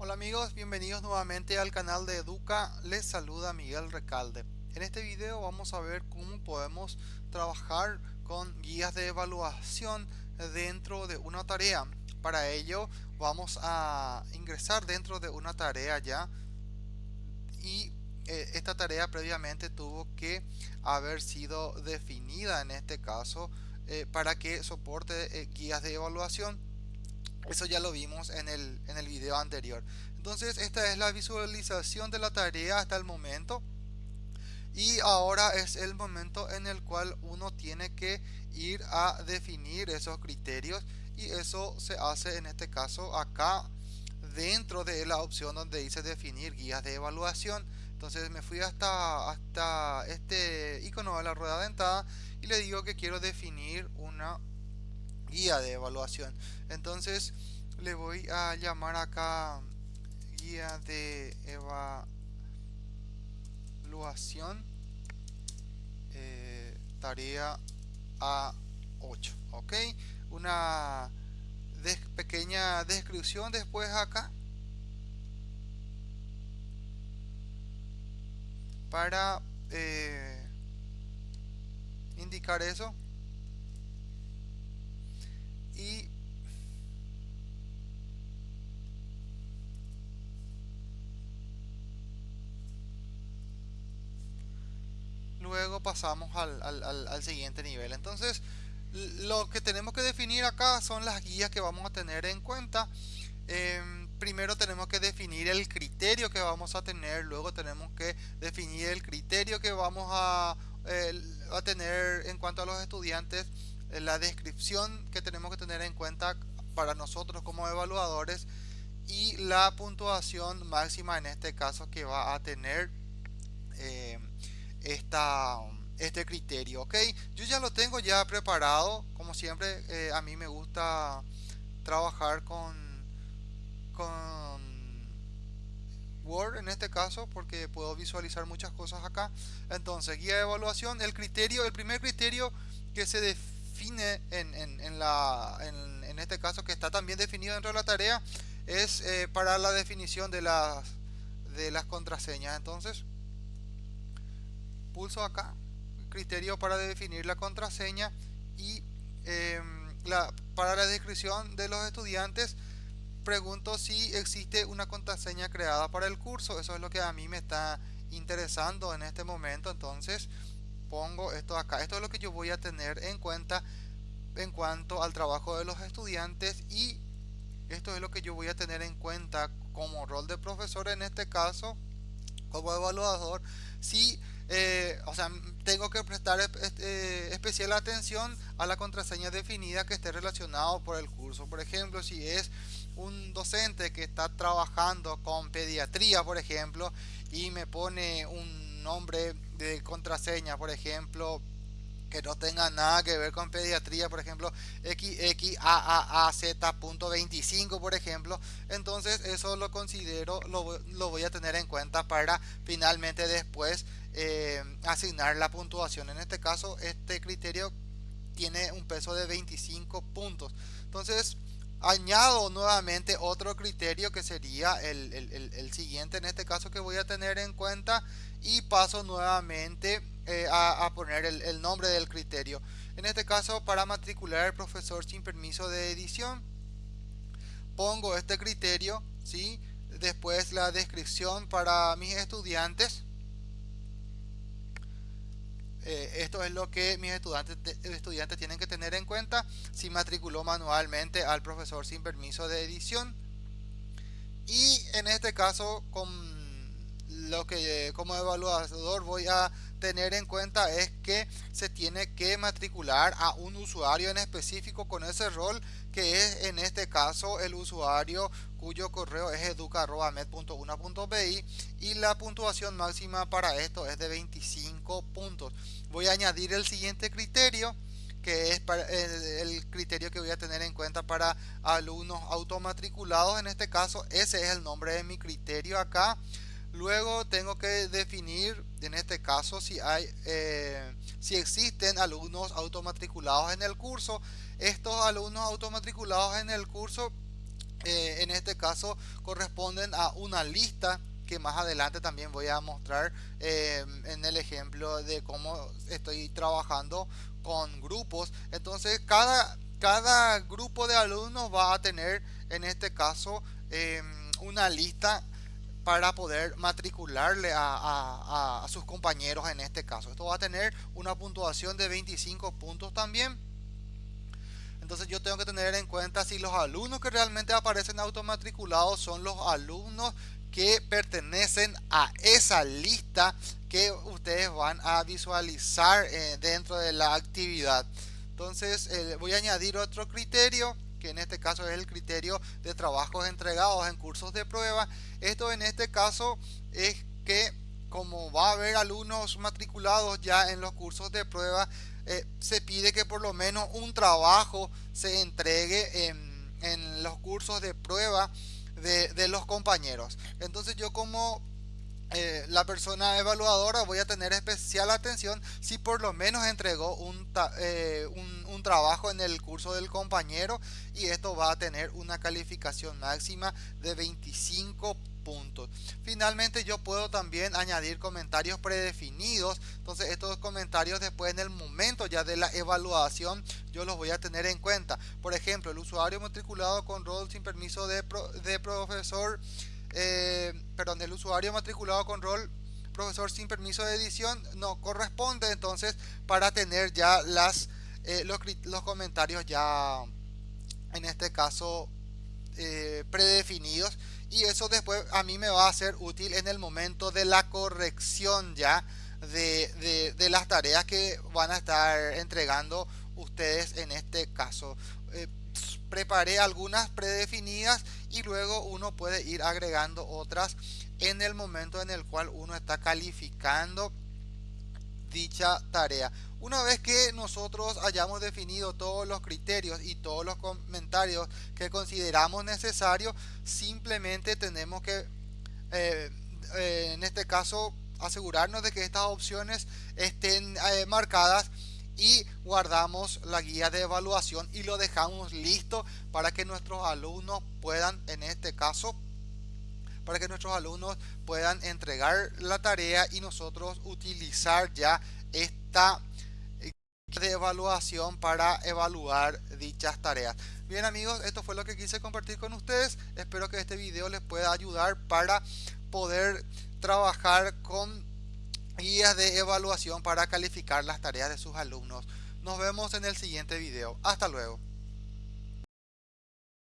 Hola amigos, bienvenidos nuevamente al canal de Educa, les saluda Miguel Recalde. En este video vamos a ver cómo podemos trabajar con guías de evaluación dentro de una tarea. Para ello vamos a ingresar dentro de una tarea ya y eh, esta tarea previamente tuvo que haber sido definida en este caso eh, para que soporte eh, guías de evaluación eso ya lo vimos en el, en el video anterior. Entonces esta es la visualización de la tarea hasta el momento. Y ahora es el momento en el cual uno tiene que ir a definir esos criterios. Y eso se hace en este caso acá dentro de la opción donde dice definir guías de evaluación. Entonces me fui hasta, hasta este icono de la rueda dentada y le digo que quiero definir una guía de evaluación. Entonces le voy a llamar acá guía de evaluación eh, tarea A8 ok una pequeña descripción después acá. Para eh, indicar eso y luego pasamos al, siguiente nivel. Entonces lo que tenemos que definir acá son las guías que vamos a tener en cuenta. Em, primero tenemos que definir el criterio que vamos a tener luego tenemos que definir el criterio que vamos a, a tener en cuanto a los estudiantes la descripción que tenemos que tener en cuenta para nosotros como evaluadores y la puntuación máxima en este caso que va a tener eh, esta, este criterio ok yo ya lo tengo ya preparado. Como siempre eh, a mí me gusta trabajar con con Word en este caso porque puedo visualizar muchas cosas acá. Entonces guía de evaluación el criterio el primer criterio que se define en, en, en, este caso que está también definido dentro de la tarea es eh, para la definición de las, de las contraseñas. Entonces, pulso acá, criterio para definir la contraseña y em, la, para la descripción de los estudiantes pregunto si existe una contraseña creada para el curso. Eso es lo que a mí me está interesando en este momento. Entonces, pongo esto acá. Esto es lo que yo voy a tener en cuenta en cuanto al trabajo de los estudiantes y esto es lo que yo voy a tener en cuenta como rol de profesor en este caso como evaluador si eh, o sea tengo que prestar eh, especial atención a la contraseña definida que esté relacionado por el curso. Por ejemplo si es un docente que está trabajando con pediatría por ejemplo y me pone un nombre de contraseña, por ejemplo, que no tenga nada que ver con pediatría, por ejemplo, XXAAAZ.25, por ejemplo, entonces eso lo considero, lo, lo, voy a tener en cuenta para finalmente después eh, asignar la puntuación. En este caso, este criterio tiene un peso de 25 puntos. Entonces, añado nuevamente otro criterio que sería el, el, siguiente en este caso que voy a tener en cuenta y paso nuevamente eh, a, poner el, nombre del criterio en este caso para matricular al profesor sin permiso de edición pongo este criterio ¿sí? después la descripción para mis estudiantes eh, esto es lo que mis estudiantes, estudiantes tienen que tener en cuenta si matriculó manualmente al profesor sin permiso de edición. Y en este caso, con lo que como evaluador voy a tener en cuenta es que se tiene que matricular a un usuario en específico con ese rol que es en este caso el usuario cuyo correo es educa.med.una.bi y la puntuación máxima para esto es de 25 puntos. Voy a añadir el siguiente criterio que es para el, criterio que voy a tener en cuenta para alumnos automatriculados. En este caso ese es el nombre de mi criterio acá. Luego tengo que definir en este caso si hay eh, si existen alumnos automatriculados en el curso estos alumnos automatriculados en el curso eh, en este caso corresponden a una lista que más adelante también voy a mostrar eh, en el ejemplo de cómo estoy trabajando con grupos entonces cada cada grupo de alumnos va a tener en este caso em, una lista para poder matricularle a, sus compañeros en este caso. Esto va a tener una puntuación de 25 puntos también. Entonces yo tengo que tener en cuenta si los alumnos que realmente aparecen automatriculados son los alumnos que pertenecen a esa lista que ustedes van a visualizar eh, dentro de la actividad. Entonces eh, voy a añadir otro criterio que en este caso es el criterio de trabajos entregados en cursos de prueba. Esto en este caso es que como va a haber alumnos matriculados ya en los cursos de prueba, eh, se pide que por lo menos un trabajo se entregue en, en los cursos de prueba de, de los compañeros. Entonces yo como eh, la persona evaluadora voy a tener especial atención si por lo menos entregó eh, un, un, trabajo en el curso del compañero y esto va a tener una calificación máxima de 25 puntos. Finalmente yo puedo también añadir comentarios predefinidos. Entonces estos comentarios después en el momento ya de la evaluación yo los voy a tener en cuenta. Por ejemplo, el usuario matriculado con rol sin permiso de, de profesor eh, perdón, el usuario matriculado con rol profesor sin permiso de edición no corresponde. Entonces para tener ya las eh, los, comentarios ya en este caso eh, predefinidos. Y eso después a mí me va a ser útil en el momento de la corrección ya de, de las tareas que van a estar entregando ustedes en este caso. Preparé algunas predefinidas y luego uno puede ir agregando otras en el momento en el cual uno está calificando dicha tarea. Una vez que nosotros hayamos definido todos los criterios y todos los comentarios que consideramos necesarios, simplemente tenemos que, eh, eh, en este caso, asegurarnos de que estas opciones estén eh, marcadas y guardamos la guía de evaluación y lo dejamos listo para que nuestros alumnos puedan en este caso para que nuestros alumnos puedan entregar la tarea y nosotros utilizar ya esta de evaluación para evaluar dichas tareas. Bien amigos esto fue lo que quise compartir con ustedes. Espero que este video les pueda ayudar para poder trabajar con guías de evaluación para calificar las tareas de sus alumnos. Nos vemos en el siguiente video. Hasta luego.